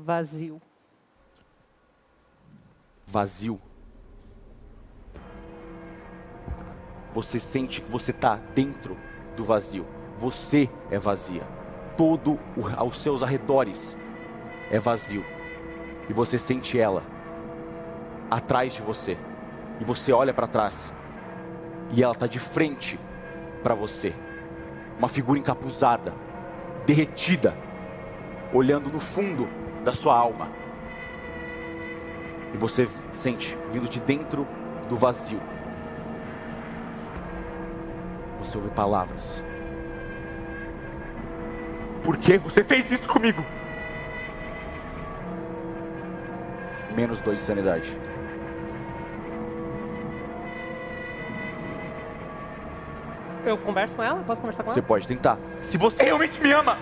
Vazio. Vazio. Você sente que você está dentro do vazio. Você é vazia. Todo o, aos seus arredores é vazio. E você sente ela atrás de você. E você olha para trás. E ela está de frente para você. Uma figura encapuzada, derretida, olhando no fundo da sua alma. E você sente vindo de dentro do vazio. Você ouve palavras. Por que você fez isso comigo? Menos dois de sanidade. Eu converso com ela? Posso conversar com Você ela? pode tentar. Se você realmente me ama,